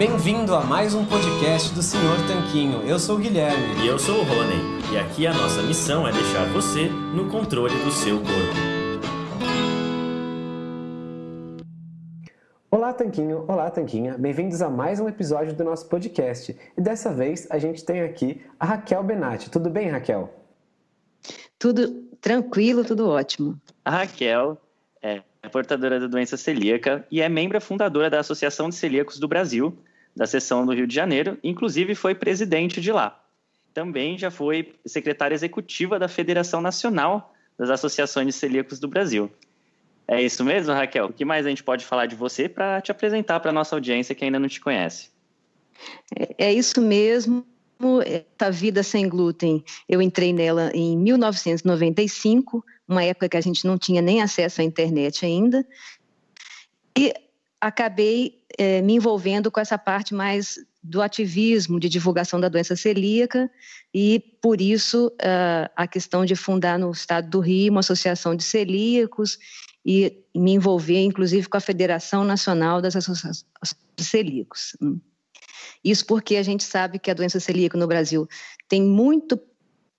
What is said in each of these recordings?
Bem-vindo a mais um podcast do Senhor Tanquinho. Eu sou o Guilherme. E eu sou o Rony. E aqui a nossa missão é deixar você no controle do seu corpo. Olá, Tanquinho! Olá, Tanquinha! Bem-vindos a mais um episódio do nosso podcast. E dessa vez a gente tem aqui a Raquel Benatti. Tudo bem, Raquel? Tudo tranquilo, tudo ótimo. A Raquel é portadora da doença celíaca e é membro fundadora da Associação de Celíacos do Brasil, da seção do Rio de Janeiro, inclusive foi presidente de lá. Também já foi secretária executiva da Federação Nacional das Associações de Celíacos do Brasil. É isso mesmo, Raquel? O que mais a gente pode falar de você para te apresentar para a nossa audiência que ainda não te conhece? É, é isso mesmo. Essa vida sem glúten, eu entrei nela em 1995, uma época que a gente não tinha nem acesso à internet ainda. E acabei é, me envolvendo com essa parte mais do ativismo de divulgação da doença celíaca e por isso uh, a questão de fundar no estado do Rio uma associação de celíacos e me envolver inclusive com a Federação Nacional das Associações de Celíacos. Isso porque a gente sabe que a doença celíaca no Brasil tem muito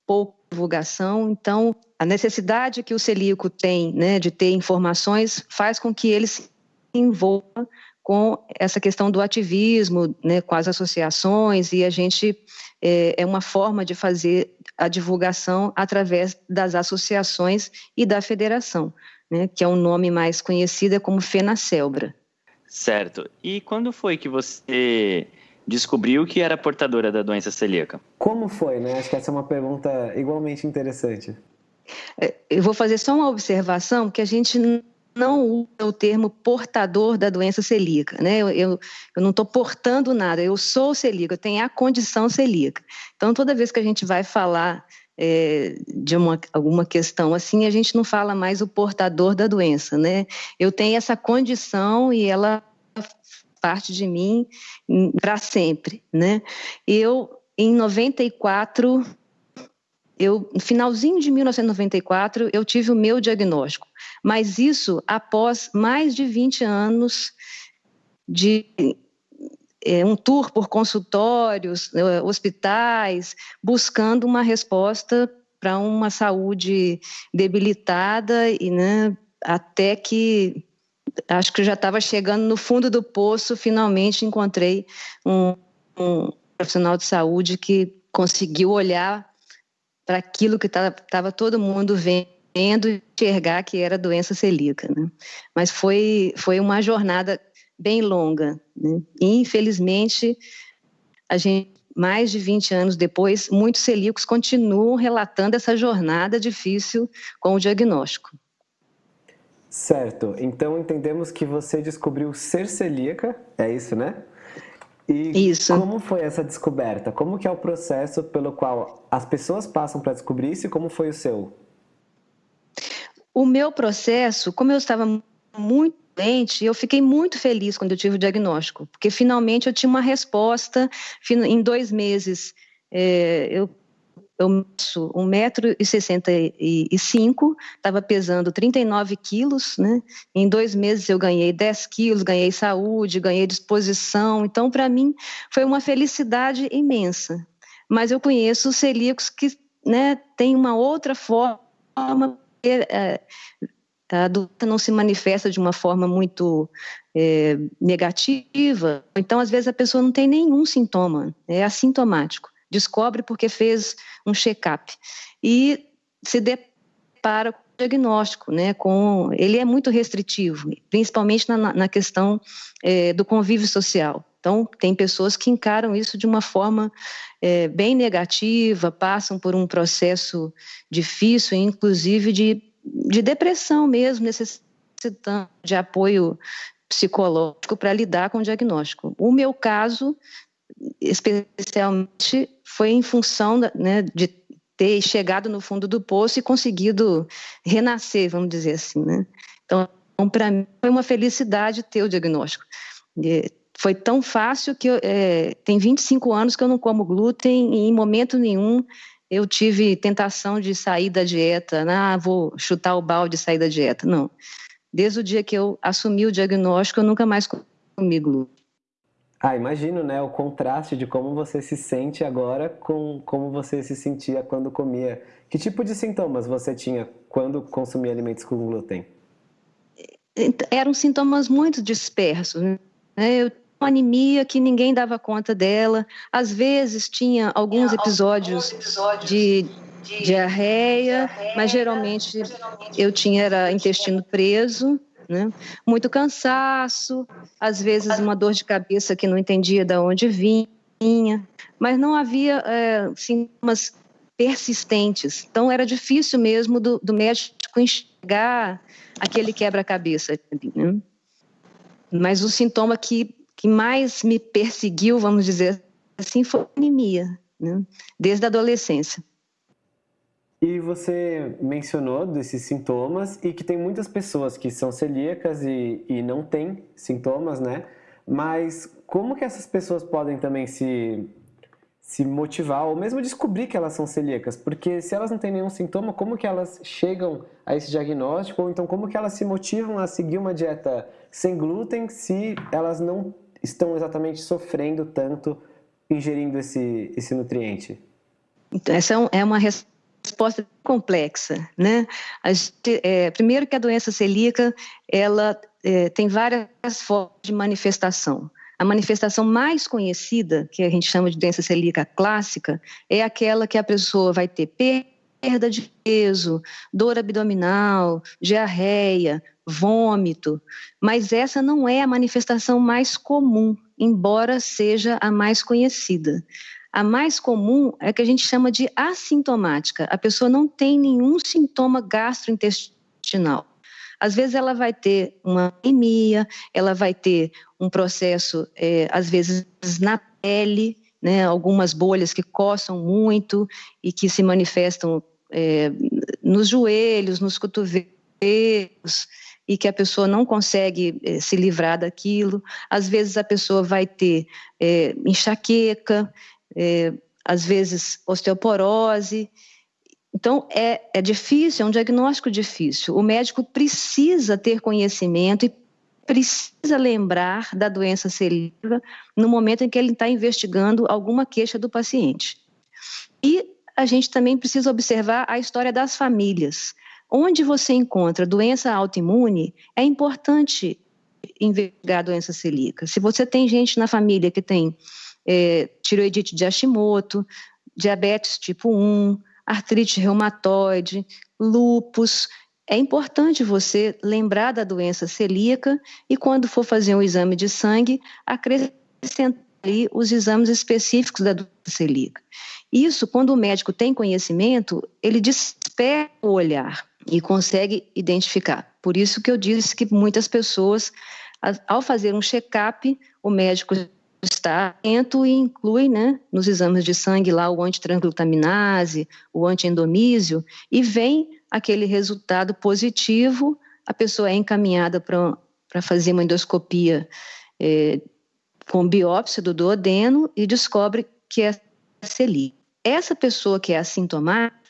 pouca divulgação, então a necessidade que o celíaco tem né, de ter informações faz com que ele se envolva com essa questão do ativismo, né, com as associações, e a gente é, é, uma forma de fazer a divulgação através das associações e da federação, né, que é um nome mais conhecido é como FENACELBRA. Certo. E quando foi que você descobriu que era portadora da doença celíaca? Como foi, né? Acho que essa é uma pergunta igualmente interessante. É, eu vou fazer só uma observação que a gente não usa o termo portador da doença celíaca, né? Eu, eu, eu não estou portando nada, eu sou celíaca, eu tenho a condição celíaca. Então, toda vez que a gente vai falar é, de uma, alguma questão assim, a gente não fala mais o portador da doença, né? Eu tenho essa condição e ela parte de mim para sempre, né? Eu, em 94, eu, no finalzinho de 1994, eu tive o meu diagnóstico, mas isso após mais de 20 anos de é, um tour por consultórios, é, hospitais, buscando uma resposta para uma saúde debilitada e né, até que acho que já estava chegando no fundo do poço, finalmente encontrei um, um profissional de saúde que conseguiu olhar para aquilo que estava todo mundo vendo enxergar que era doença celíaca. Né? Mas foi, foi uma jornada bem longa. Né? E, infelizmente, a gente, mais de 20 anos depois, muitos celíacos continuam relatando essa jornada difícil com o diagnóstico. Certo. Então entendemos que você descobriu ser celíaca, é isso, né? E isso. como foi essa descoberta? Como que é o processo pelo qual as pessoas passam para descobrir isso e como foi o seu? O meu processo, como eu estava muito doente, eu fiquei muito feliz quando eu tive o diagnóstico, porque finalmente eu tinha uma resposta em dois meses. É, eu eu meço 1,65m, estava pesando 39 quilos, né? Em dois meses eu ganhei 10 quilos, ganhei saúde, ganhei disposição. Então, para mim, foi uma felicidade imensa. Mas eu conheço celíacos que né, têm uma outra forma, é, a doença não se manifesta de uma forma muito é, negativa. Então, às vezes, a pessoa não tem nenhum sintoma, é assintomático descobre porque fez um check-up e se depara com o diagnóstico, né? Com ele é muito restritivo, principalmente na, na questão é, do convívio social. Então, tem pessoas que encaram isso de uma forma é, bem negativa, passam por um processo difícil, inclusive de, de depressão mesmo, necessitando de apoio psicológico para lidar com o diagnóstico. O meu caso, especialmente, foi em função né, de ter chegado no fundo do poço e conseguido renascer, vamos dizer assim, né? Então, para mim, foi uma felicidade ter o diagnóstico. E foi tão fácil que eu, é, tem 25 anos que eu não como glúten e em momento nenhum eu tive tentação de sair da dieta, né? ah, vou chutar o balde e sair da dieta. Não. Desde o dia que eu assumi o diagnóstico, eu nunca mais comi glúten. Ah, imagino, né? O contraste de como você se sente agora com como você se sentia quando comia. Que tipo de sintomas você tinha quando consumia alimentos com glúten? Eram sintomas muito dispersos. Né? Eu tinha uma anemia que ninguém dava conta dela. Às vezes tinha alguns episódios de diarreia, mas geralmente eu tinha era intestino preso né? Muito cansaço, às vezes uma dor de cabeça que não entendia de onde vinha, mas não havia é, sintomas persistentes. Então era difícil mesmo do, do médico enxergar aquele quebra-cabeça. Né? Mas o sintoma que, que mais me perseguiu, vamos dizer assim, foi a anemia, né? desde a adolescência. E você mencionou desses sintomas e que tem muitas pessoas que são celíacas e, e não têm sintomas, né? Mas como que essas pessoas podem também se, se motivar ou mesmo descobrir que elas são celíacas? Porque se elas não têm nenhum sintoma, como que elas chegam a esse diagnóstico? Ou então como que elas se motivam a seguir uma dieta sem glúten se elas não estão exatamente sofrendo tanto ingerindo esse, esse nutriente? Então, essa é uma resposta resposta complexa, né? Gente, é, primeiro que a doença celíaca, ela é, tem várias formas de manifestação. A manifestação mais conhecida, que a gente chama de doença celíaca clássica, é aquela que a pessoa vai ter perda de peso, dor abdominal, diarreia, vômito, mas essa não é a manifestação mais comum, embora seja a mais conhecida. A mais comum é que a gente chama de assintomática. A pessoa não tem nenhum sintoma gastrointestinal. Às vezes ela vai ter uma anemia, ela vai ter um processo, é, às vezes na pele, né, algumas bolhas que coçam muito e que se manifestam é, nos joelhos, nos cotovelos, e que a pessoa não consegue é, se livrar daquilo. Às vezes a pessoa vai ter é, enxaqueca, é, às vezes osteoporose. Então, é, é difícil, é um diagnóstico difícil. O médico precisa ter conhecimento e precisa lembrar da doença celíaca no momento em que ele está investigando alguma queixa do paciente. E a gente também precisa observar a história das famílias. Onde você encontra doença autoimune, é importante investigar a doença celíaca. Se você tem gente na família que tem é, tiroidite de Hashimoto, diabetes tipo 1, artrite reumatoide, lúpus. É importante você lembrar da doença celíaca e, quando for fazer um exame de sangue, acrescentar ali os exames específicos da doença celíaca. Isso, quando o médico tem conhecimento, ele desperta o olhar e consegue identificar. Por isso que eu disse que muitas pessoas, ao fazer um check-up, o médico está atento e inclui né, nos exames de sangue lá o antitransglutaminase, o antiendomísio, e vem aquele resultado positivo, a pessoa é encaminhada para fazer uma endoscopia é, com biópsia do duodeno e descobre que é celíaca. Essa pessoa que é assintomática,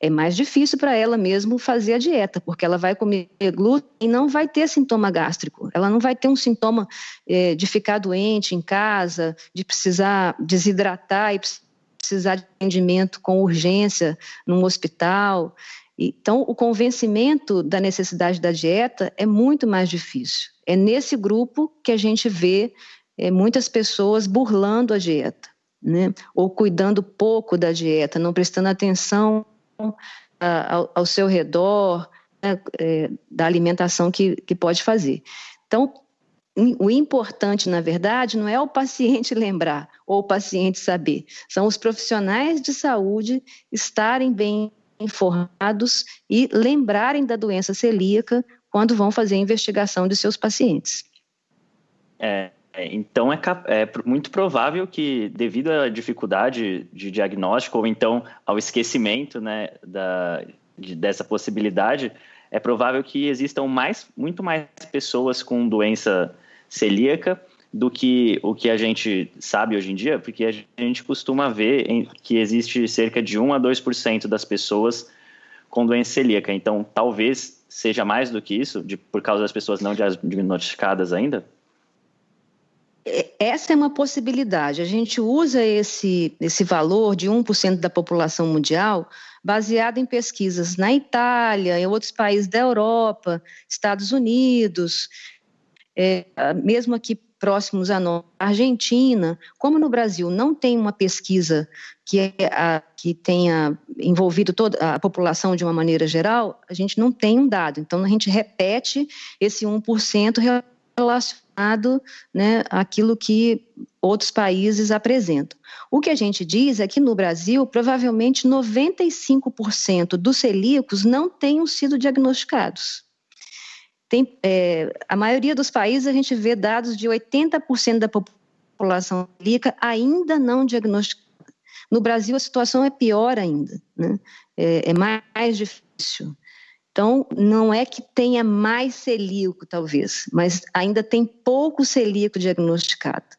é mais difícil para ela mesmo fazer a dieta, porque ela vai comer glúten e não vai ter sintoma gástrico. Ela não vai ter um sintoma é, de ficar doente em casa, de precisar desidratar e precisar de atendimento com urgência num hospital. Então, o convencimento da necessidade da dieta é muito mais difícil. É nesse grupo que a gente vê é, muitas pessoas burlando a dieta, né? ou cuidando pouco da dieta, não prestando atenção ao, seu redor, né, é, da alimentação que, que pode fazer. Então, o importante, na verdade, não é o paciente lembrar ou o paciente saber, são os profissionais de saúde estarem bem informados e lembrarem da doença celíaca quando vão fazer a investigação de seus pacientes. É, então, é, é, muito provável que, devido à dificuldade de diagnóstico ou então ao esquecimento né, da, de, dessa possibilidade, é provável que existam mais, muito mais pessoas com doença celíaca do que o que a gente sabe hoje em dia, porque a gente costuma ver em, que existe cerca de 1 a 2% das pessoas com doença celíaca. Então, talvez seja mais do que isso, de, por causa das pessoas não diagnosticadas ainda? É, essa é uma possibilidade. A gente usa esse, esse valor de 1% da população mundial baseado em pesquisas na Itália, em outros países da Europa, Estados Unidos, é, mesmo aqui próximos a nós, Argentina, como no Brasil não tem uma pesquisa que, é a, que tenha envolvido toda a população de uma maneira geral, a gente não tem um dado. Então, a gente repete esse 1% relacionado né, àquilo que outros países apresentam. O que a gente diz é que no Brasil, provavelmente 95% dos celíacos não tenham sido diagnosticados. Tem, é, a maioria dos países a gente vê dados de 80% da população celíaca ainda não diagnosticada. No Brasil a situação é pior ainda, né? é, é mais difícil. Então, não é que tenha mais celíaco, talvez, mas ainda tem pouco celíaco diagnosticado.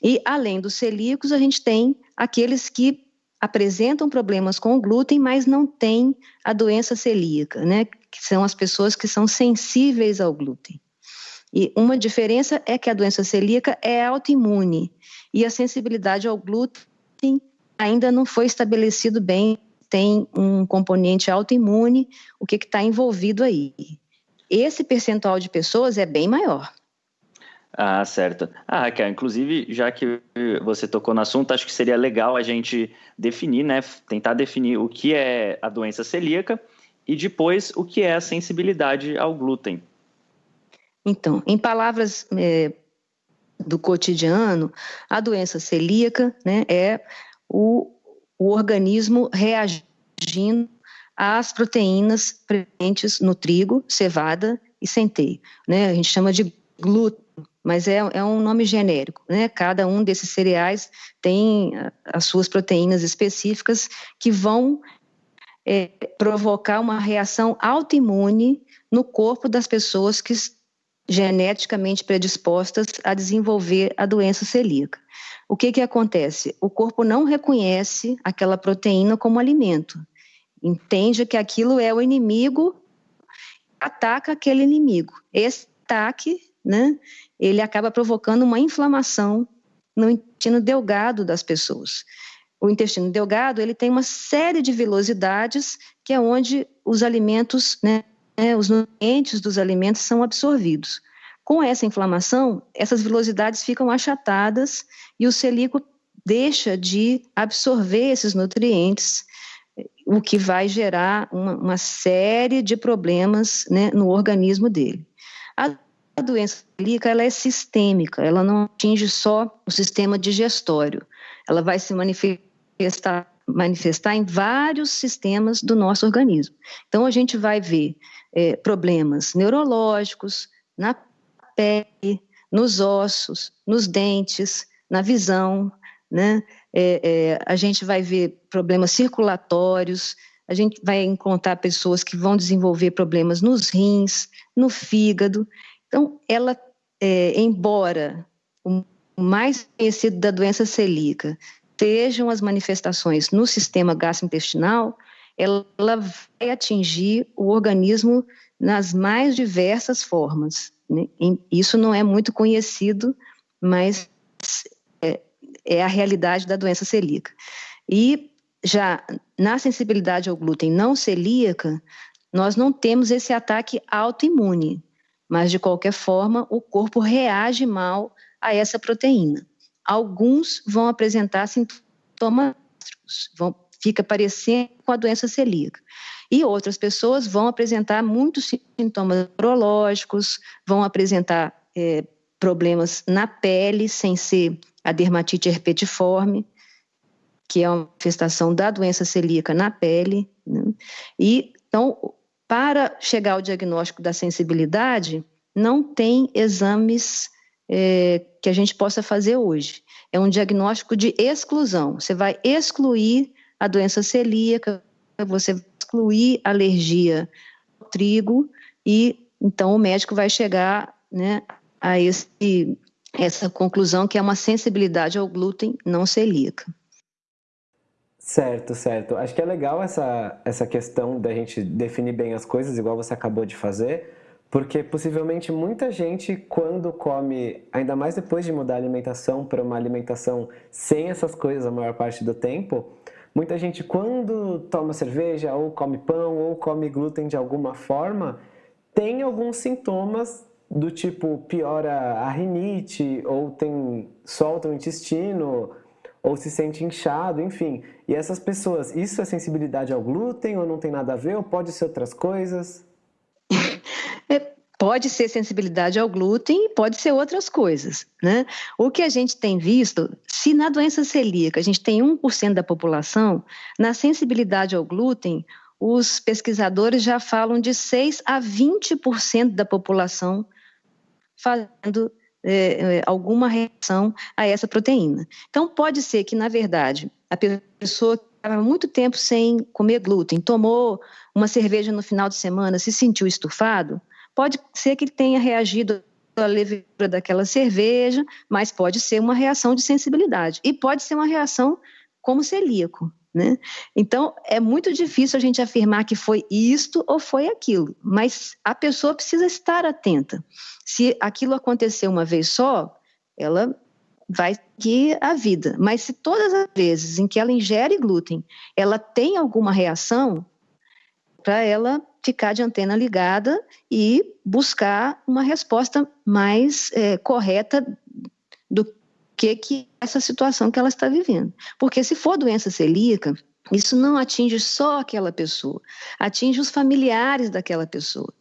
E, além dos celíacos, a gente tem aqueles que apresentam problemas com o glúten, mas não têm a doença celíaca, né? Que são as pessoas que são sensíveis ao glúten. E uma diferença é que a doença celíaca é autoimune e a sensibilidade ao glúten ainda não foi estabelecido bem, tem um componente autoimune, o que está envolvido aí. Esse percentual de pessoas é bem maior. Ah, certo. Ah, Raquel, inclusive, já que você tocou no assunto, acho que seria legal a gente definir, né, tentar definir o que é a doença celíaca e depois o que é a sensibilidade ao glúten. Então, em palavras é, do cotidiano, a doença celíaca né, é o, o organismo reagindo às proteínas presentes no trigo, cevada e centeio. Né? A gente chama de glúten mas é, é um nome genérico, né? Cada um desses cereais tem as suas proteínas específicas que vão é, provocar uma reação autoimune no corpo das pessoas que geneticamente predispostas a desenvolver a doença celíaca. O que que acontece? O corpo não reconhece aquela proteína como alimento. Entende que aquilo é o inimigo, ataca aquele inimigo. Esse ataque, né, ele acaba provocando uma inflamação no intestino delgado das pessoas. O intestino delgado ele tem uma série de vilosidades que é onde os alimentos, né, né, os nutrientes dos alimentos são absorvidos. Com essa inflamação, essas vilosidades ficam achatadas e o celíaco deixa de absorver esses nutrientes, o que vai gerar uma, uma série de problemas né, no organismo dele. A a doença celíaca ela é sistêmica, ela não atinge só o sistema digestório, ela vai se manifestar, manifestar em vários sistemas do nosso organismo. Então, a gente vai ver é, problemas neurológicos na pele, nos ossos, nos dentes, na visão, né? É, é, a gente vai ver problemas circulatórios, a gente vai encontrar pessoas que vão desenvolver problemas nos rins, no fígado. Então, ela, é, embora o mais conhecido da doença celíaca sejam as manifestações no sistema gastrointestinal, ela vai atingir o organismo nas mais diversas formas. Né? Isso não é muito conhecido, mas é, é, a realidade da doença celíaca. E já na sensibilidade ao glúten não celíaca, nós não temos esse ataque autoimune mas de qualquer forma o corpo reage mal a essa proteína. Alguns vão apresentar sintomas, vão, fica parecendo com a doença celíaca. E outras pessoas vão apresentar muitos sintomas neurológicos, vão apresentar é, problemas na pele, sem ser a dermatite herpetiforme, que é uma manifestação da doença celíaca na pele. Né? E então para chegar ao diagnóstico da sensibilidade, não tem exames é, que a gente possa fazer hoje. É um diagnóstico de exclusão. Você vai excluir a doença celíaca, você vai excluir alergia ao trigo e então o médico vai chegar né, a esse, essa conclusão que é uma sensibilidade ao glúten não celíaca. Certo, certo. Acho que é legal essa, essa questão da gente definir bem as coisas, igual você acabou de fazer, Porque possivelmente muita gente, quando come, ainda mais depois de mudar a alimentação para uma alimentação sem essas coisas a maior parte do tempo, muita gente, quando toma cerveja, ou come pão, ou come glúten de alguma forma, tem alguns sintomas do tipo piora a rinite, ou tem solta o intestino, ou se sente inchado, enfim. E essas pessoas, isso é sensibilidade ao glúten ou não tem nada a ver, ou pode ser outras coisas? Pode ser sensibilidade ao glúten pode ser outras coisas, né? O que a gente tem visto, se na doença celíaca a gente tem 1% da população, na sensibilidade ao glúten, os pesquisadores já falam de 6 a 20% da população fazendo é, é, alguma reação a essa proteína. Então, pode ser que, na verdade, a pessoa estava muito tempo sem comer glúten, tomou uma cerveja no final de semana, se sentiu estufado, pode ser que tenha reagido à levedura daquela cerveja, mas pode ser uma reação de sensibilidade. E pode ser uma reação como celíaco. Né? Então, é muito difícil a gente afirmar que foi isto ou foi aquilo, mas a pessoa precisa estar atenta. Se aquilo acontecer uma vez só, ela vai seguir a vida. Mas se todas as vezes em que ela ingere glúten, ela tem alguma reação, para ela ficar de antena ligada e buscar uma resposta mais é, correta do que, que essa situação que ela está vivendo. Porque se for doença celíaca, isso não atinge só aquela pessoa, atinge os familiares daquela pessoa.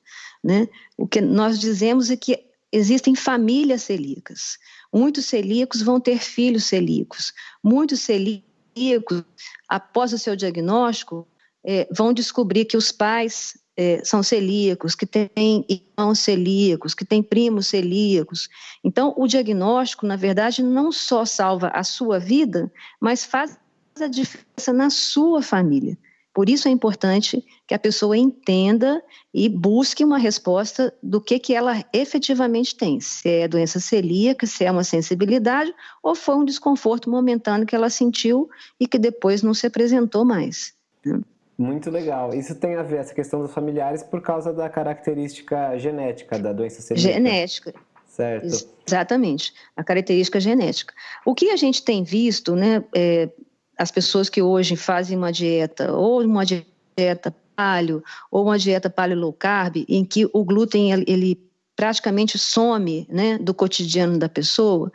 Né? O que nós dizemos é que existem famílias celíacas. Muitos celíacos vão ter filhos celíacos. Muitos celíacos, após o seu diagnóstico, é, vão descobrir que os pais é, são celíacos, que têm irmãos celíacos, que têm primos celíacos. Então, o diagnóstico, na verdade, não só salva a sua vida, mas faz a diferença na sua família. Por isso é importante que a pessoa entenda e busque uma resposta do que, que ela efetivamente tem. Se é doença celíaca, se é uma sensibilidade ou foi um desconforto momentâneo que ela sentiu e que depois não se apresentou mais. Né? Muito legal. Isso tem a ver, essa questão dos familiares, por causa da característica genética da doença celíaca. Genética. Certo. Exatamente, a característica genética. O que a gente tem visto, né, é, as pessoas que hoje fazem uma dieta, ou uma dieta paleo, ou uma dieta paleo low carb, em que o glúten, ele praticamente some, né, do cotidiano da pessoa,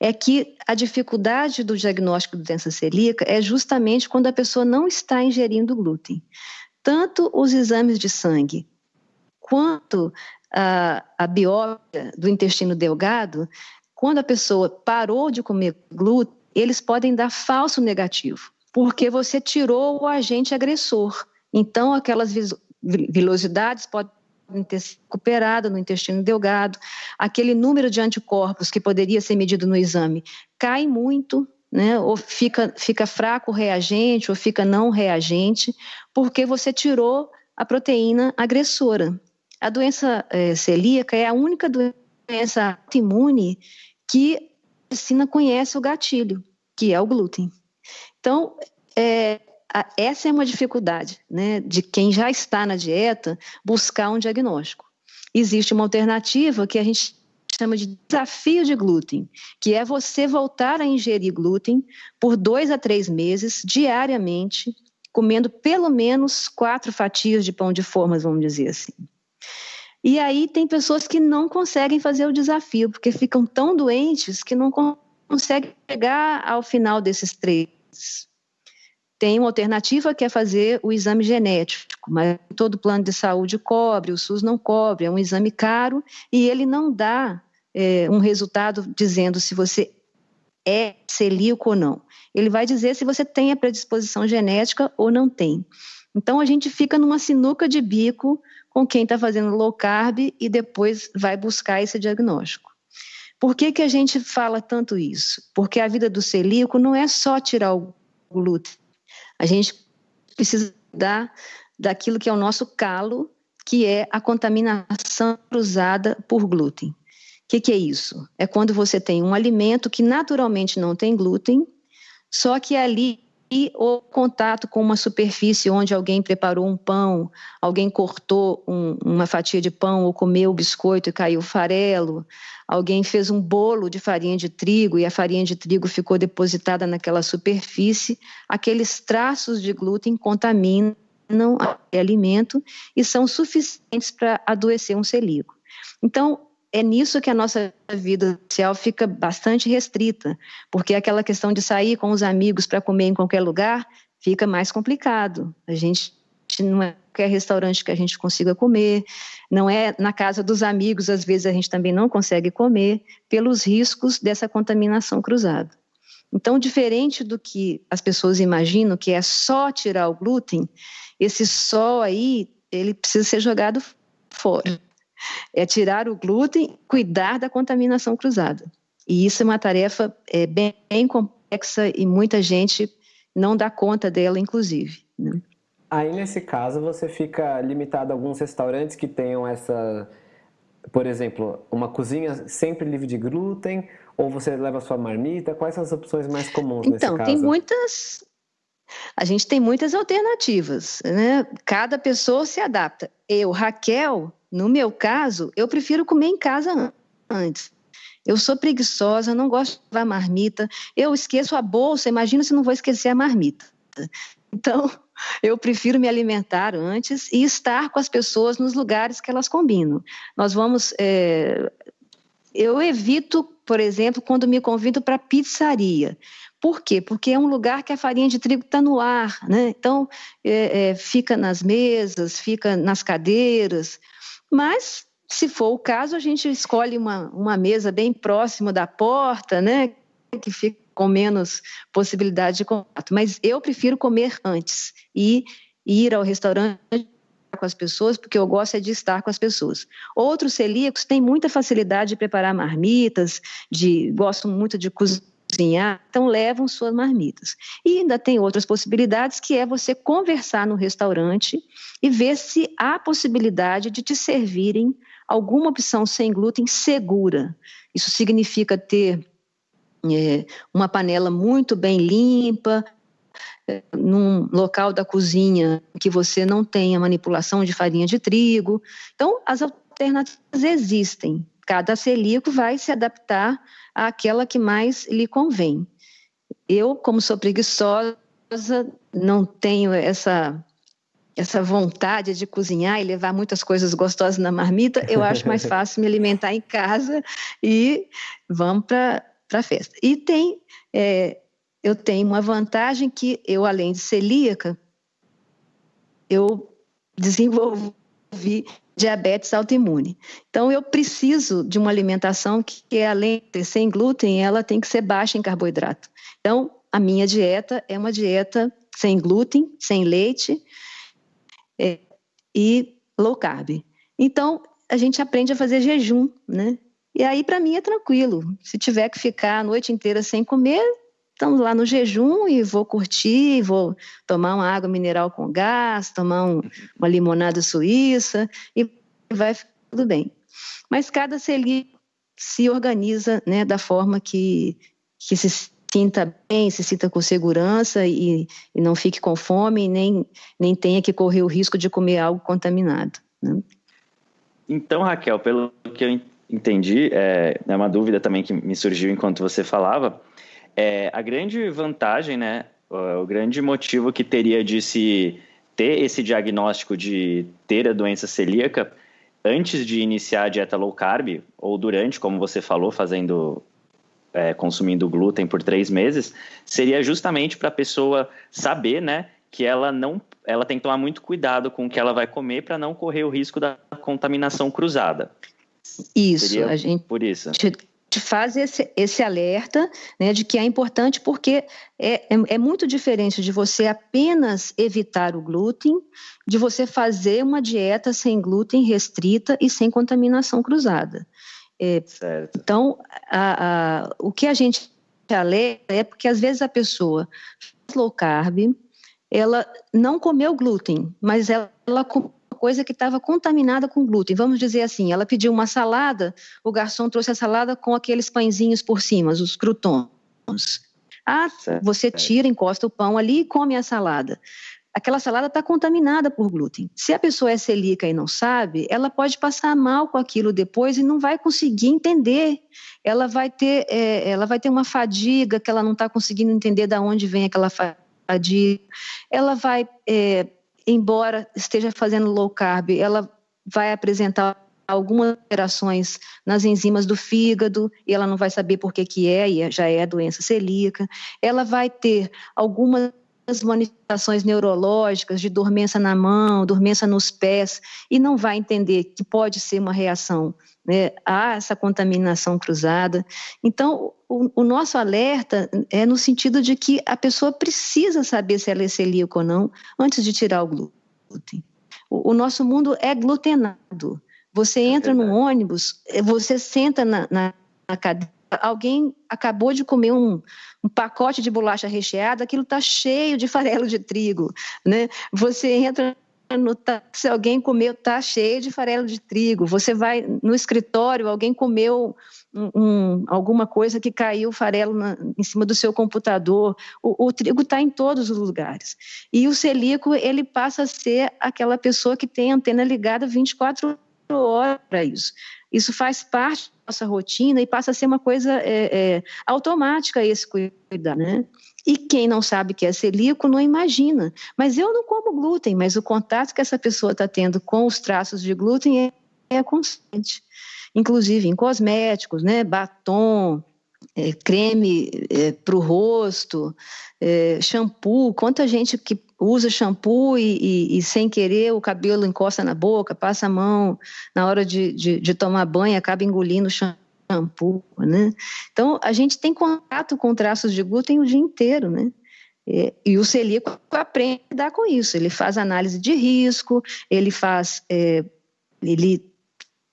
é que a dificuldade do diagnóstico de doença celíaca é justamente quando a pessoa não está ingerindo glúten. Tanto os exames de sangue quanto a, a biópsia do intestino delgado, quando a pessoa parou de comer glúten, eles podem dar falso negativo, porque você tirou o agente agressor. Então, aquelas vilosidades podem recuperada no intestino delgado, aquele número de anticorpos que poderia ser medido no exame cai muito, né? ou fica, fica fraco reagente, ou fica não reagente, porque você tirou a proteína agressora. A doença é, celíaca é a única doença autoimune que a medicina conhece o gatilho, que é o glúten. Então, é, essa é uma dificuldade né, de quem já está na dieta buscar um diagnóstico. Existe uma alternativa que a gente chama de desafio de glúten, que é você voltar a ingerir glúten por dois a três meses, diariamente, comendo pelo menos quatro fatias de pão de formas, vamos dizer assim. E aí tem pessoas que não conseguem fazer o desafio, porque ficam tão doentes que não conseguem chegar ao final desses três tem uma alternativa que é fazer o exame genético, mas todo plano de saúde cobre, o SUS não cobre, é um exame caro e ele não dá é, um resultado dizendo se você é celíaco ou não. Ele vai dizer se você tem a predisposição genética ou não tem. Então a gente fica numa sinuca de bico com quem está fazendo low carb e depois vai buscar esse diagnóstico. Por que, que a gente fala tanto isso? Porque a vida do celíaco não é só tirar o glúten, a gente precisa dar daquilo que é o nosso calo, que é a contaminação cruzada por glúten. O que, que é isso? É quando você tem um alimento que naturalmente não tem glúten, só que ali e o contato com uma superfície onde alguém preparou um pão, alguém cortou um, uma fatia de pão ou comeu o biscoito e caiu farelo, alguém fez um bolo de farinha de trigo e a farinha de trigo ficou depositada naquela superfície, aqueles traços de glúten contaminam o alimento e são suficientes para adoecer um celíaco. Então, é nisso que a nossa vida social fica bastante restrita, porque aquela questão de sair com os amigos para comer em qualquer lugar fica mais complicado. A gente não é qualquer restaurante que a gente consiga comer, não é na casa dos amigos, às vezes a gente também não consegue comer, pelos riscos dessa contaminação cruzada. Então, diferente do que as pessoas imaginam, que é só tirar o glúten, esse só aí, ele precisa ser jogado fora é tirar o glúten, cuidar da contaminação cruzada. E isso é uma tarefa é, bem, bem complexa e muita gente não dá conta dela, inclusive. Né? Aí, nesse caso, você fica limitado a alguns restaurantes que tenham essa, por exemplo, uma cozinha sempre livre de glúten, ou você leva sua marmita? Quais são as opções mais comuns então, nesse caso? Então, tem muitas. A gente tem muitas alternativas, né? Cada pessoa se adapta. Eu, Raquel, no meu caso, eu prefiro comer em casa antes. Eu sou preguiçosa, não gosto de marmita. Eu esqueço a bolsa, imagina se não vou esquecer a marmita. Então, eu prefiro me alimentar antes e estar com as pessoas nos lugares que elas combinam. Nós vamos. É... Eu evito, por exemplo, quando me convido para pizzaria. Por quê? Porque é um lugar que a farinha de trigo está no ar, né? Então, é, é, fica nas mesas, fica nas cadeiras. Mas, se for o caso, a gente escolhe uma, uma mesa bem próxima da porta, né? Que fica com menos possibilidade de contato. Mas eu prefiro comer antes e ir ao restaurante com as pessoas, porque eu gosto é de estar com as pessoas. Outros celíacos têm muita facilidade de preparar marmitas, de gostam muito de cozinhar, então levam suas marmitas. E ainda tem outras possibilidades, que é você conversar no restaurante e ver se há possibilidade de te servirem alguma opção sem glúten segura. Isso significa ter é, uma panela muito bem limpa, é, num local da cozinha que você não tenha manipulação de farinha de trigo. Então, as alternativas existem. Cada celíaco vai se adaptar àquela que mais lhe convém. Eu, como sou preguiçosa, não tenho essa essa vontade de cozinhar e levar muitas coisas gostosas na marmita, eu acho mais fácil me alimentar em casa e vamos para a festa. E tem, é, eu tenho uma vantagem que eu, além de celíaca, eu desenvolvi diabetes autoimune. Então, eu preciso de uma alimentação que, além de ser sem glúten, ela tem que ser baixa em carboidrato. Então, a minha dieta é uma dieta sem glúten, sem leite, é, e low carb. Então, a gente aprende a fazer jejum, né? E aí, para mim, é tranquilo. Se tiver que ficar a noite inteira sem comer, estamos lá no jejum e vou curtir, vou tomar uma água mineral com gás, tomar um, uma limonada suíça e vai tudo bem. Mas cada celíaco se organiza né, da forma que, que se sinta bem, se sinta com segurança e, e não fique com fome, nem, nem tenha que correr o risco de comer algo contaminado. Né? Então, Raquel, pelo que eu entendi, é, é uma dúvida também que me surgiu enquanto você falava, é, a grande vantagem, né, o grande motivo que teria de se ter esse diagnóstico de ter a doença celíaca antes de iniciar a dieta low carb, ou durante, como você falou, fazendo é, consumindo glúten por três meses, seria justamente para a pessoa saber, né, que ela não, ela tem que tomar muito cuidado com o que ela vai comer para não correr o risco da contaminação cruzada. Isso, seria a gente por isso. Te, faz esse, esse alerta né, de que é importante porque é, é, é muito diferente de você apenas evitar o glúten, de você fazer uma dieta sem glúten restrita e sem contaminação cruzada. É, então, a, a, o que a gente alerta é porque às vezes a pessoa faz low carb, ela não comeu glúten, mas ela, ela comeu coisa que estava contaminada com glúten. Vamos dizer assim, ela pediu uma salada, o garçom trouxe a salada com aqueles pãezinhos por cima, os croutons. Ah, você tira, encosta o pão ali e come a salada aquela salada está contaminada por glúten. Se a pessoa é celíaca e não sabe, ela pode passar mal com aquilo depois e não vai conseguir entender. Ela vai ter, é, ela vai ter uma fadiga que ela não está conseguindo entender de onde vem aquela fadiga. Ela vai, é, embora esteja fazendo low carb, ela vai apresentar algumas alterações nas enzimas do fígado e ela não vai saber por que que é e já é doença celíaca. Ela vai ter algumas manifestações neurológicas de dormência na mão, dormência nos pés, e não vai entender que pode ser uma reação né, a essa contaminação cruzada. Então, o, o, nosso alerta é no sentido de que a pessoa precisa saber se ela é celíaca ou não antes de tirar o glúten. O, o nosso mundo é glutenado. Você é entra é no ônibus, você senta na, na, na cadeira alguém acabou de comer um, um pacote de bolacha recheada, aquilo está cheio de farelo de trigo, né? Você entra táxi, alguém comeu, está cheio de farelo de trigo. Você vai no escritório, alguém comeu um, um, alguma coisa que caiu farelo na, em cima do seu computador. O, o trigo está em todos os lugares. E o celíaco, ele passa a ser aquela pessoa que tem a antena ligada 24 horas para isso. Isso faz parte da nossa rotina e passa a ser uma coisa é, é, automática esse cuidar, né? E quem não sabe que é celíaco não imagina. Mas eu não como glúten, mas o contato que essa pessoa está tendo com os traços de glúten é, é constante. Inclusive em cosméticos, né? Batom, é, creme é, para o rosto, é, shampoo. Quanta gente que usa shampoo e, e, e, sem querer o cabelo encosta na boca, passa a mão na hora de, de, de tomar banho, acaba engolindo o shampoo, né? Então, a gente tem contato com traços de glúten o dia inteiro, né? E, e o celíaco aprende a lidar com isso. Ele faz análise de risco, ele faz, é, ele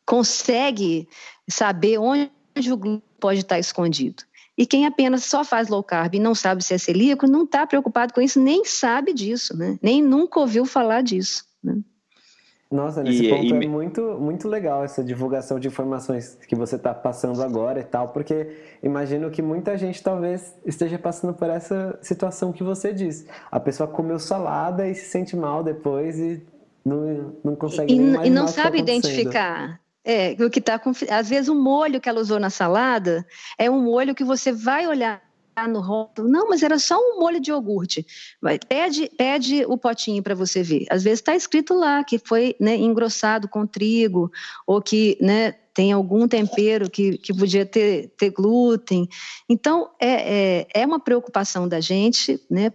consegue saber onde o glúten pode estar escondido. E quem apenas só faz low carb e não sabe se é celíaco, não está preocupado com isso, nem sabe disso, né? Nem nunca ouviu falar disso. Né? Nossa, nesse e, ponto e... é muito, muito legal essa divulgação de informações que você está passando agora e tal, porque imagino que muita gente talvez esteja passando por essa situação que você disse. A pessoa comeu salada e se sente mal depois e não, não consegue e, nem E não tá sabe tá identificar. É, o que está às vezes o molho que ela usou na salada é um molho que você vai olhar no rótulo, não, mas era só um molho de iogurte. Vai, pede, pede o potinho para você ver. Às vezes está escrito lá que foi né, engrossado com trigo ou que né, tem algum tempero que, que podia ter, ter glúten. Então é, é, é uma preocupação da gente, né,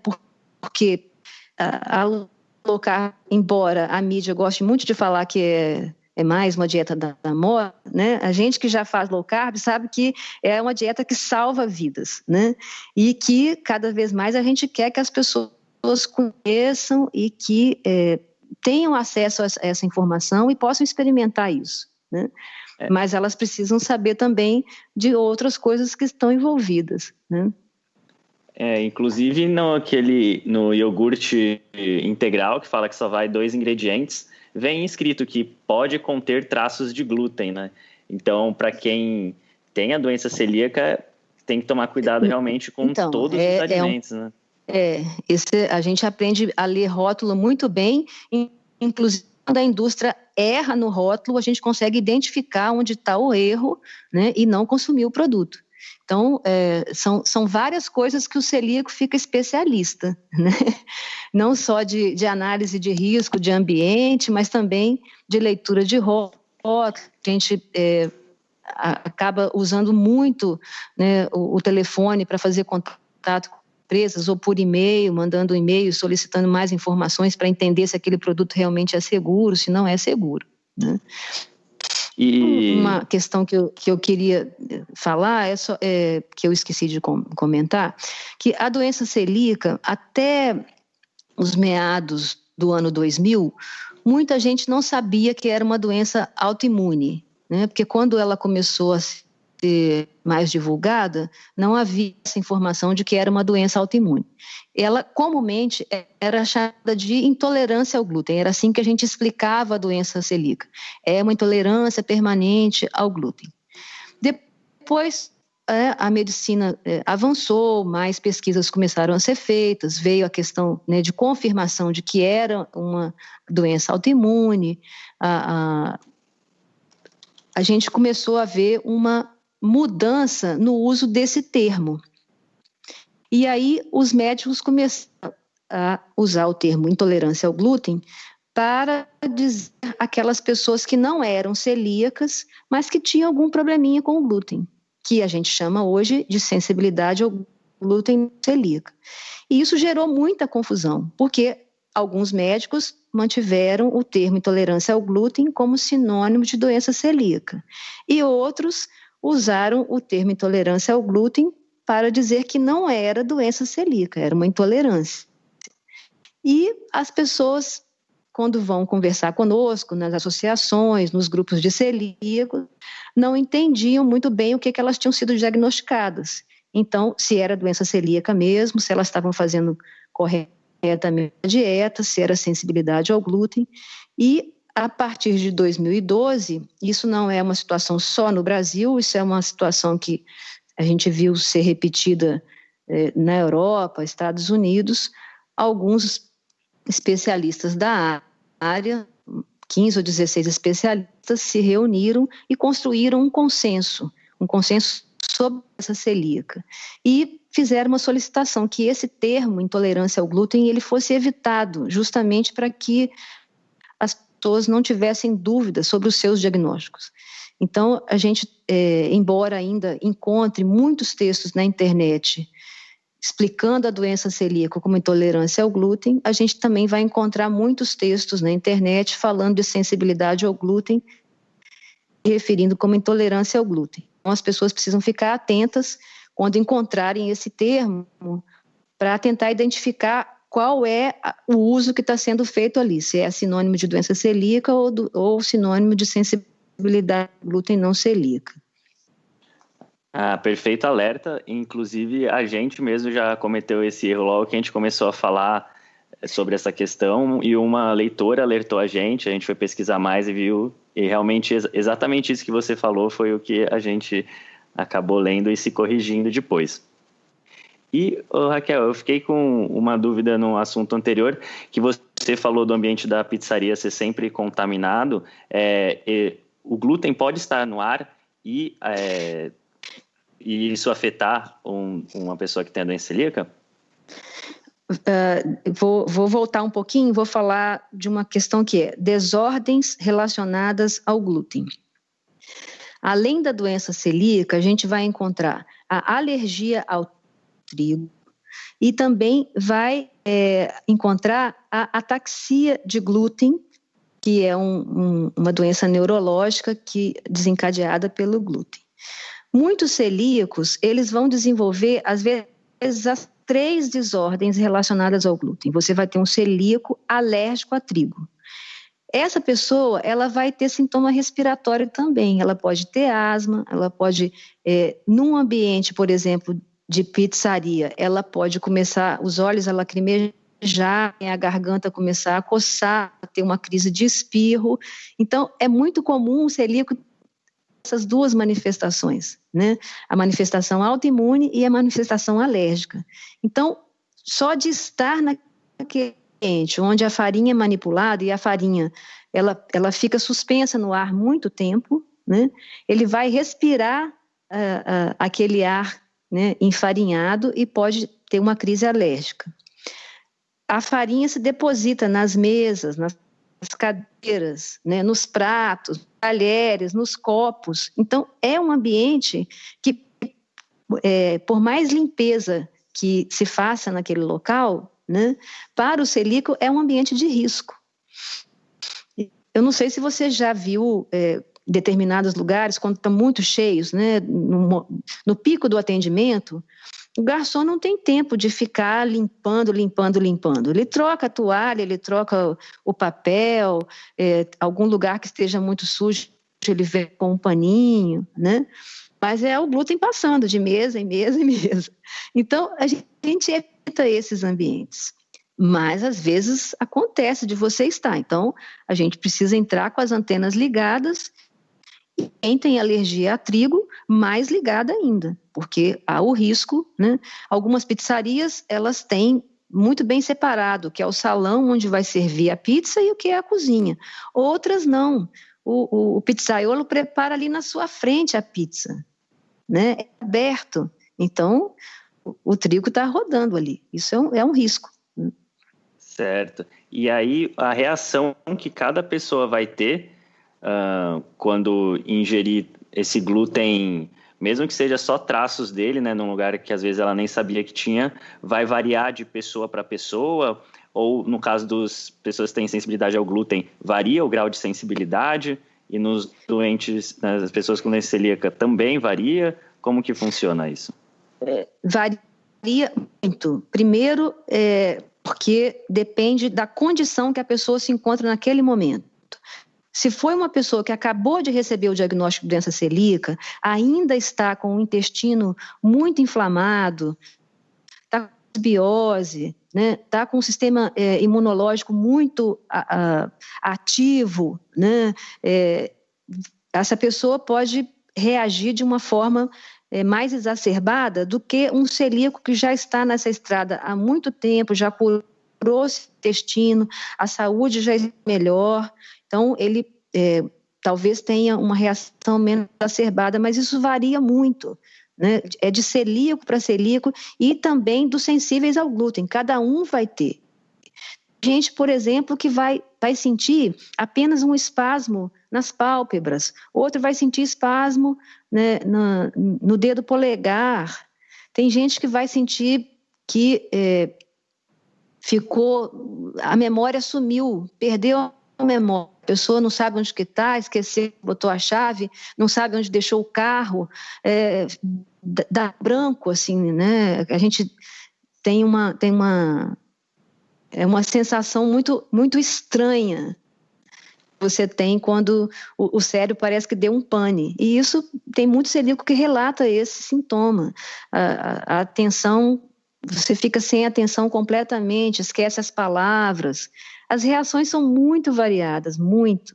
porque a, a colocar, embora a mídia goste muito de falar que é é mais uma dieta da, da moda, né? A gente que já faz low carb sabe que é uma dieta que salva vidas, né? E que cada vez mais a gente quer que as pessoas conheçam e que é, tenham acesso a essa informação e possam experimentar isso, né? É. Mas elas precisam saber também de outras coisas que estão envolvidas, né? É, inclusive no aquele no iogurte integral que fala que só vai dois ingredientes, vem escrito que pode conter traços de glúten, né? Então, para quem tem a doença celíaca, tem que tomar cuidado realmente com então, todos é, os alimentos, é um, né? É, esse, a gente aprende a ler rótulo muito bem, inclusive quando a indústria erra no rótulo, a gente consegue identificar onde está o erro né, e não consumir o produto. Então, é, são, são várias coisas que o celíaco fica especialista, né? não só de, de análise de risco, de ambiente, mas também de leitura de rótulo. A gente é, acaba usando muito né, o, o telefone para fazer contato com empresas ou por e-mail, mandando um e-mail solicitando mais informações para entender se aquele produto realmente é seguro, se não é seguro. Né? E... Uma questão que eu, que eu queria falar, é, só, é que eu esqueci de com, comentar, que a doença celíaca, até os meados do ano 2000, muita gente não sabia que era uma doença autoimune, né? porque quando ela começou a ser mais divulgada, não havia essa informação de que era uma doença autoimune. Ela comumente era chamada de intolerância ao glúten, era assim que a gente explicava a doença celíaca. É uma intolerância permanente ao glúten. Depois é, a medicina é, avançou, mais pesquisas começaram a ser feitas, veio a questão né, de confirmação de que era uma doença autoimune, a, a, a gente começou a ver uma mudança no uso desse termo. E aí os médicos começaram a usar o termo intolerância ao glúten para dizer aquelas pessoas que não eram celíacas, mas que tinham algum probleminha com o glúten que a gente chama hoje de sensibilidade ao glúten celíaca. E isso gerou muita confusão, porque alguns médicos mantiveram o termo intolerância ao glúten como sinônimo de doença celíaca, e outros usaram o termo intolerância ao glúten para dizer que não era doença celíaca, era uma intolerância. E as pessoas quando vão conversar conosco nas associações, nos grupos de celíacos, não entendiam muito bem o que, que elas tinham sido diagnosticadas. Então, se era doença celíaca mesmo, se elas estavam fazendo corretamente a dieta, se era sensibilidade ao glúten. E a partir de 2012, isso não é uma situação só no Brasil, isso é uma situação que a gente viu ser repetida eh, na Europa, Estados Unidos. Alguns especialistas da área, 15 ou 16 especialistas, se reuniram e construíram um consenso, um consenso sobre essa celíaca. E fizeram uma solicitação que esse termo, intolerância ao glúten, ele fosse evitado, justamente para que pessoas não tivessem dúvidas sobre os seus diagnósticos. Então, a gente, é, embora ainda encontre muitos textos na internet explicando a doença celíaca como intolerância ao glúten, a gente também vai encontrar muitos textos na internet falando de sensibilidade ao glúten, referindo como intolerância ao glúten. Então, as pessoas precisam ficar atentas quando encontrarem esse termo para tentar identificar qual é o uso que está sendo feito ali, se é sinônimo de doença celíaca ou, do, ou sinônimo de sensibilidade ao glúten não celíaca. Ah, perfeito alerta. Inclusive, a gente mesmo já cometeu esse erro logo que a gente começou a falar sobre essa questão e uma leitora alertou a gente, a gente foi pesquisar mais e viu, e realmente exatamente isso que você falou foi o que a gente acabou lendo e se corrigindo depois. E, Raquel, eu fiquei com uma dúvida no assunto anterior, que você falou do ambiente da pizzaria ser sempre contaminado. É, o glúten pode estar no ar e é, e isso afetar um, uma pessoa que tem a doença celíaca? Uh, vou, vou, voltar um pouquinho, vou falar de uma questão que é desordens relacionadas ao glúten. Além da doença celíaca, a gente vai encontrar a alergia ao trigo e também vai é, encontrar a ataxia de glúten, que é um, um, uma doença neurológica que desencadeada pelo glúten. Muitos celíacos, eles vão desenvolver, às vezes, as três desordens relacionadas ao glúten. Você vai ter um celíaco alérgico a trigo. Essa pessoa, ela vai ter sintoma respiratório também. Ela pode ter asma, ela pode, é, num ambiente, por exemplo, de pizzaria, ela pode começar, os olhos a lacrimejar, a garganta começar a coçar, ter uma crise de espirro. Então, é muito comum o celíaco essas duas manifestações, né? A manifestação autoimune e a manifestação alérgica. Então, só de estar naquele ambiente onde a farinha é manipulada e a farinha ela, ela fica suspensa no ar muito tempo, né? Ele vai respirar uh, uh, aquele ar né, enfarinhado e pode ter uma crise alérgica. A farinha se deposita nas mesas, nas cadeiras, né, nos pratos, talheres, nos copos. Então, é um ambiente que, é, por mais limpeza que se faça naquele local, né, para o celíaco é um ambiente de risco. Eu não sei se você já viu é, determinados lugares, quando estão muito cheios, né, no, no pico do atendimento, o garçom não tem tempo de ficar limpando, limpando, limpando. Ele troca a toalha, ele troca o papel, é, algum lugar que esteja muito sujo, ele vê com um paninho, né? Mas é o glúten passando de mesa em mesa em mesa. Então, a gente evita esses ambientes. Mas, às vezes, acontece de você estar. Então, a gente precisa entrar com as antenas ligadas. Quem tem alergia a trigo, mais ligada ainda, porque há o risco, né? Algumas pizzarias, elas têm muito bem separado, que é o salão onde vai servir a pizza e o que é a cozinha. Outras não. O, o, o pizzaiolo prepara ali na sua frente a pizza, né? É aberto. Então, o, o trigo está rodando ali. Isso é um, é um risco. Certo. E aí, a reação que cada pessoa vai ter uh, quando ingerir esse glúten mesmo que seja só traços dele, né, num lugar que às vezes ela nem sabia que tinha, vai variar de pessoa para pessoa, ou no caso das pessoas que têm sensibilidade ao glúten, varia o grau de sensibilidade, e nos doentes, nas pessoas com doença celíaca também varia? Como que funciona isso? É, varia muito. Primeiro, é, porque depende da condição que a pessoa se encontra naquele momento. Se foi uma pessoa que acabou de receber o diagnóstico de doença celíaca, ainda está com o intestino muito inflamado, está com biose, né, está com o sistema é, imunológico muito a, a, ativo, né, é, essa pessoa pode reagir de uma forma é, mais exacerbada do que um celíaco que já está nessa estrada há muito tempo, já curou intestino, a saúde já é melhor, então, ele é, talvez tenha uma reação menos exacerbada, mas isso varia muito. Né? É de celíaco para celíaco e também dos sensíveis ao glúten. Cada um vai ter. Gente, por exemplo, que vai, vai sentir apenas um espasmo nas pálpebras, outro vai sentir espasmo né, no, no dedo polegar. Tem gente que vai sentir que é, ficou, a memória sumiu, perdeu a memória a pessoa não sabe onde que está, esqueceu, botou a chave, não sabe onde deixou o carro, é, dá branco, assim, né? A gente tem uma, tem uma, é uma sensação muito, muito estranha você tem quando o, cérebro parece que deu um pane. E isso tem muito celíaco que relata esse sintoma. A, a, a atenção, você fica sem atenção completamente, esquece as palavras, as reações são muito variadas, muito.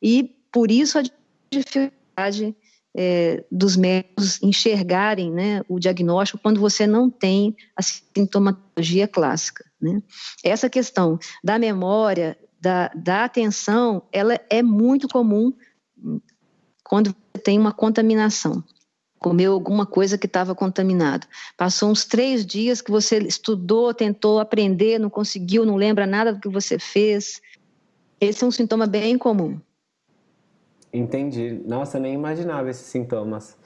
E por isso a dificuldade é, dos médicos enxergarem né, o diagnóstico quando você não tem a sintomatologia clássica. Né? Essa questão da memória, da, da atenção, ela é muito comum quando tem uma contaminação comeu alguma coisa que estava contaminado. Passou uns três dias que você estudou, tentou aprender, não conseguiu, não lembra nada do que você fez. Esse é um sintoma bem comum. Entendi. Nossa, nem imaginava esses sintomas.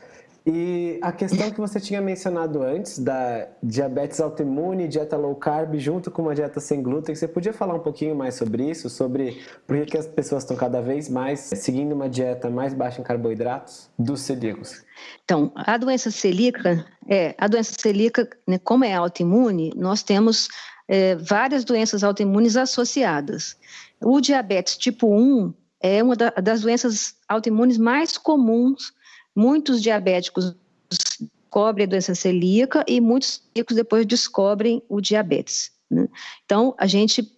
E a questão que você tinha mencionado antes da diabetes autoimune, dieta low carb, junto com uma dieta sem glúten, você podia falar um pouquinho mais sobre isso? Sobre por que as pessoas estão cada vez mais seguindo uma dieta mais baixa em carboidratos dos celíacos? Então, a doença celíaca, é, a doença celíaca, né, como é autoimune, nós temos é, várias doenças autoimunes associadas. O diabetes tipo 1 é uma da, das doenças autoimunes mais comuns Muitos diabéticos descobrem a doença celíaca e muitos celíacos depois descobrem o diabetes. Né? Então, a gente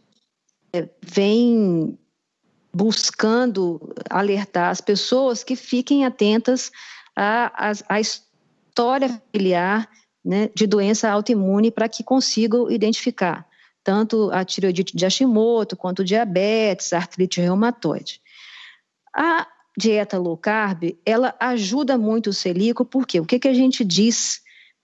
é, vem buscando alertar as pessoas que fiquem atentas à, história familiar né, de doença autoimune para que consigam identificar tanto a tireoidite de Hashimoto quanto diabetes, artrite reumatoide. A dieta low carb, ela ajuda muito o celíaco, porque o que, que a gente diz?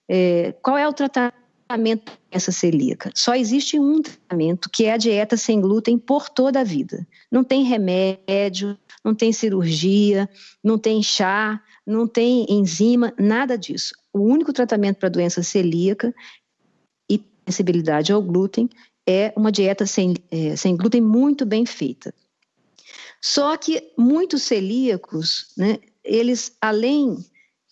É, qual é o tratamento dessa celíaca? Só existe um tratamento, que é a dieta sem glúten por toda a vida. Não tem remédio, não tem cirurgia, não tem chá, não tem enzima, nada disso. O único tratamento para doença celíaca e sensibilidade ao glúten é uma dieta sem, é, sem glúten muito bem feita. Só que muitos celíacos, né, eles, além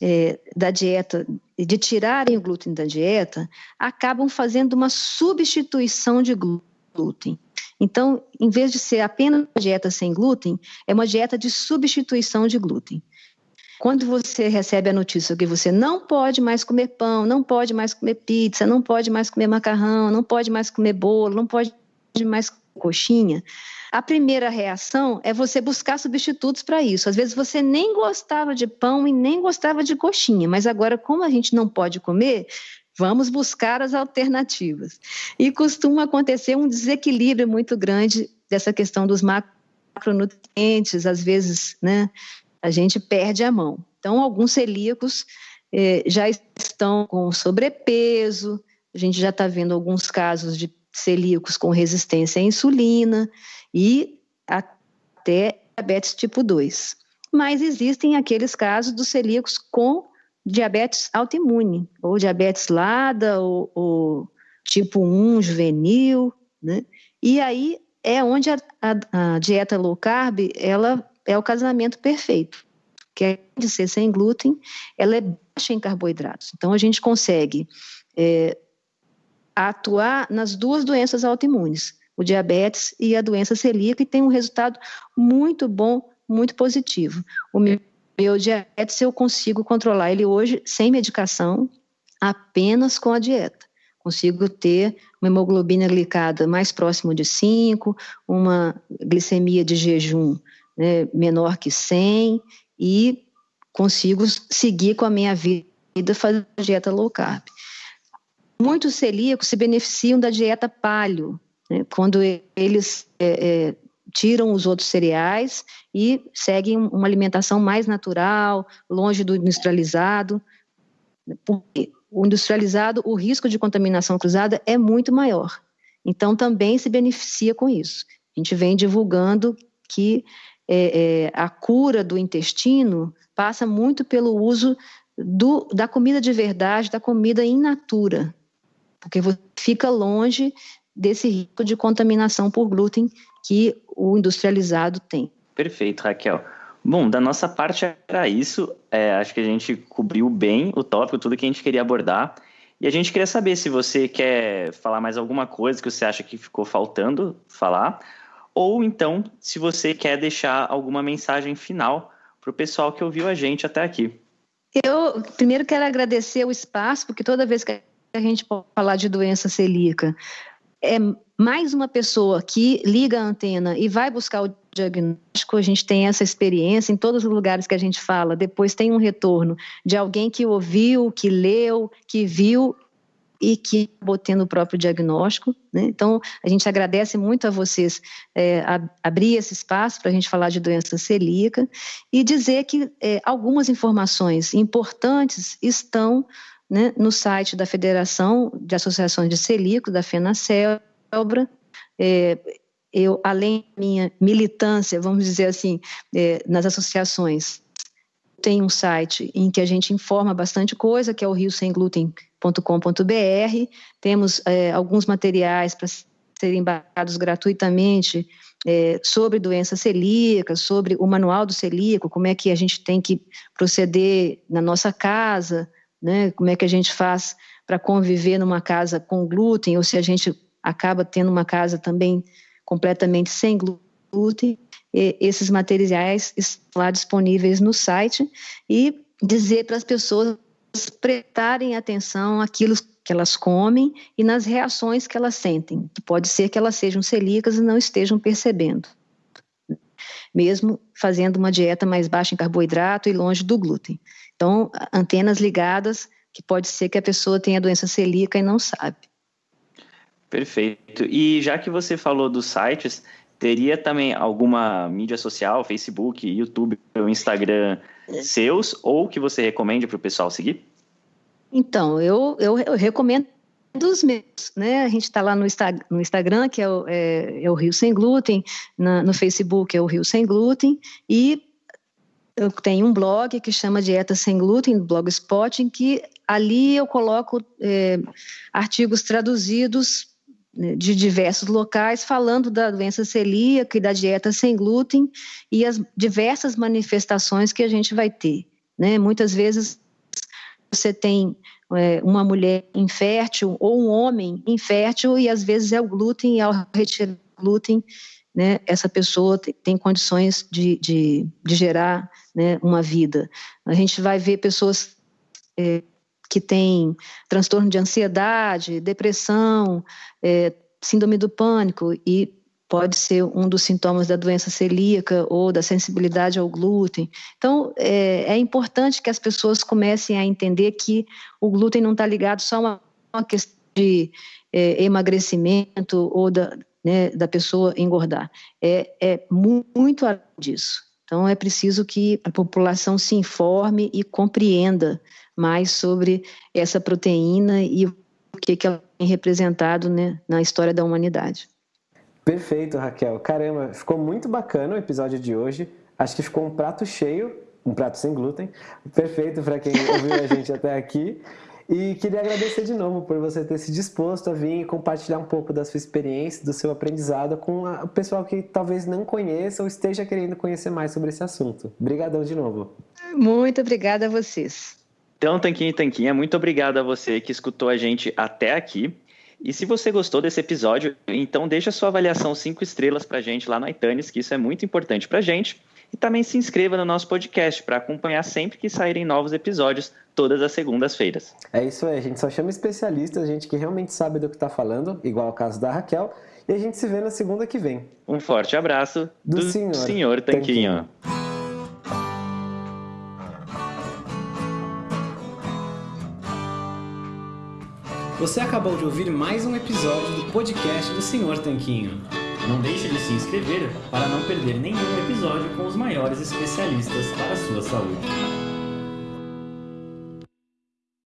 é, da dieta, de tirarem o glúten da dieta, acabam fazendo uma substituição de glúten. Então, em vez de ser apenas uma dieta sem glúten, é uma dieta de substituição de glúten. Quando você recebe a notícia que você não pode mais comer pão, não pode mais comer pizza, não pode mais comer macarrão, não pode mais comer bolo, não pode mais coxinha, a primeira reação é você buscar substitutos para isso. Às vezes você nem gostava de pão e nem gostava de coxinha, mas agora, como a gente não pode comer, vamos buscar as alternativas. E costuma acontecer um desequilíbrio muito grande dessa questão dos macronutrientes, às vezes, né, a gente perde a mão. Então, alguns celíacos eh, já estão com sobrepeso, a gente já está vendo alguns casos de celíacos com resistência à insulina e até diabetes tipo 2. Mas existem aqueles casos dos celíacos com diabetes autoimune, ou diabetes LADA, ou, ou tipo 1 juvenil, né? E aí é onde a, a, a, dieta low carb, ela é o casamento perfeito, que é de ser sem glúten, ela é baixa em carboidratos. Então a gente consegue é, atuar nas duas doenças autoimunes, o diabetes e a doença celíaca, e tem um resultado muito bom, muito positivo. O meu, meu diabetes eu consigo controlar ele hoje sem medicação, apenas com a dieta. Consigo ter uma hemoglobina glicada mais próximo de 5, uma glicemia de jejum né, menor que 100 e consigo seguir com a minha vida fazendo dieta low carb. Muitos celíacos se beneficiam da dieta paleo, né, quando eles é, é, tiram os outros cereais e seguem uma alimentação mais natural, longe do industrializado. Porque o industrializado, o risco de contaminação cruzada é muito maior. Então, também se beneficia com isso. A gente vem divulgando que é, é, a cura do intestino passa muito pelo uso do, da comida de verdade, da comida in natura, porque você fica longe desse risco de contaminação por glúten que o industrializado tem. Perfeito, Raquel. Bom, da nossa parte era isso. É, acho que a gente cobriu bem o tópico, tudo que a gente queria abordar. E a gente queria saber se você quer falar mais alguma coisa que você acha que ficou faltando falar, ou então se você quer deixar alguma mensagem final para o pessoal que ouviu a gente até aqui. Eu primeiro quero agradecer o espaço, porque toda vez que a gente pode falar de doença celíaca, é mais uma pessoa que liga a antena e vai buscar o diagnóstico, a gente tem essa experiência em todos os lugares que a gente fala, depois tem um retorno de alguém que ouviu, que leu, que viu e que acabou tendo o próprio diagnóstico. Né? Então, a gente agradece muito a vocês é, a, abrir esse espaço para a gente falar de doença celíaca e dizer que é, algumas informações importantes estão né, no site da Federação de Associações de Celíacos, da FENACELBRA. É, eu, além da minha militância, vamos dizer assim, é, nas associações, tem um site em que a gente informa bastante coisa, que é o riosemgluten.com.br. Temos é, alguns materiais para serem baixados gratuitamente é, sobre doença celíaca, sobre o manual do celíaco, como é que a gente tem que proceder na nossa casa, né? Como é que a gente faz para conviver numa casa com glúten, ou se a gente acaba tendo uma casa também completamente sem glúten. E esses materiais estão lá disponíveis no site e dizer para as pessoas prestarem atenção àquilo que elas comem e nas reações que elas sentem, que pode ser que elas sejam celíacas e não estejam percebendo, mesmo fazendo uma dieta mais baixa em carboidrato e longe do glúten. Então, antenas ligadas, que pode ser que a pessoa tenha doença celíaca e não sabe. Perfeito. E já que você falou dos sites, teria também alguma mídia social, Facebook, YouTube ou Instagram seus, ou que você recomende para o pessoal seguir? Então, eu, eu, eu recomendo dos meus, né? A gente está lá no, Insta, no, Instagram, que é o, é, é o Rio Sem Glúten, na, no Facebook é o Rio Sem Glúten, e eu tenho um blog que chama Dieta Sem Glúten, Blogspot, em que ali eu coloco é, artigos traduzidos né, de diversos locais falando da doença celíaca e da dieta sem glúten e as diversas manifestações que a gente vai ter. Né? Muitas vezes você tem uma mulher infértil ou um homem infértil e às vezes é o glúten e ao retirar o glúten né, essa pessoa tem condições de, de, de gerar né, uma vida. A gente vai ver pessoas é, que têm transtorno de ansiedade, depressão, é, síndrome do pânico, e pode ser um dos sintomas da doença celíaca ou da sensibilidade ao glúten. Então, é, é importante que as pessoas comecem a entender que o glúten não está ligado só a uma questão de é, emagrecimento ou da, né, da pessoa engordar. É, é muito além disso. Então, é preciso que a população se informe e compreenda mais sobre essa proteína e o que, que ela tem representado né, na história da humanidade. Perfeito, Raquel. Caramba, ficou muito bacana o episódio de hoje. Acho que ficou um prato cheio, um prato sem glúten. Perfeito para quem ouviu a gente até aqui. E queria agradecer de novo por você ter se disposto a vir e compartilhar um pouco da sua experiência, do seu aprendizado com o pessoal que talvez não conheça ou esteja querendo conhecer mais sobre esse assunto. Obrigadão de novo. Muito obrigada a vocês. Então, Tanquinho e Tanquinha, muito obrigado a você que escutou a gente até aqui. E se você gostou desse episódio, então deixa sua avaliação cinco estrelas para a gente lá no iTunes, que isso é muito importante para a gente. E também se inscreva no nosso podcast para acompanhar sempre que saírem novos episódios, todas as segundas-feiras. É isso aí, a gente só chama especialistas, gente que realmente sabe do que está falando, igual o caso da Raquel. E a gente se vê na segunda que vem. Um forte abraço do, do senhor, senhor Tanquinho. Tanquinho. Você acabou de ouvir mais um episódio do podcast do Senhor Tanquinho. Não deixe de se inscrever para não perder nenhum episódio com os maiores especialistas para a sua saúde.